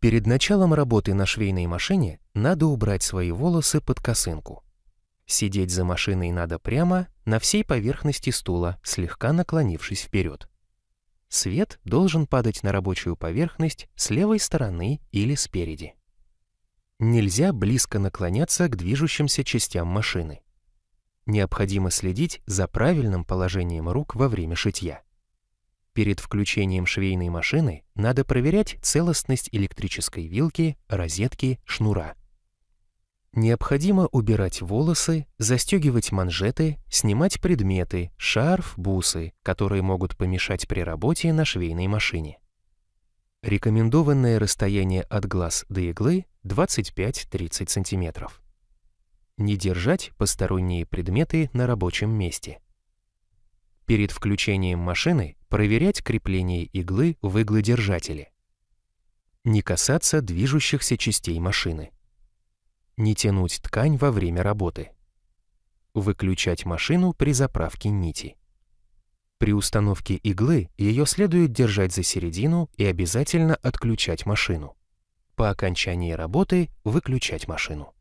Перед началом работы на швейной машине надо убрать свои волосы под косынку. Сидеть за машиной надо прямо, на всей поверхности стула, слегка наклонившись вперед. Свет должен падать на рабочую поверхность с левой стороны или спереди. Нельзя близко наклоняться к движущимся частям машины. Необходимо следить за правильным положением рук во время шитья. Перед включением швейной машины надо проверять целостность электрической вилки, розетки, шнура. Необходимо убирать волосы, застегивать манжеты, снимать предметы, шарф, бусы, которые могут помешать при работе на швейной машине. Рекомендованное расстояние от глаз до иглы 25-30 см. Не держать посторонние предметы на рабочем месте. Перед включением машины проверять крепление иглы в иглодержателе. Не касаться движущихся частей машины. Не тянуть ткань во время работы. Выключать машину при заправке нити. При установке иглы ее следует держать за середину и обязательно отключать машину. По окончании работы выключать машину.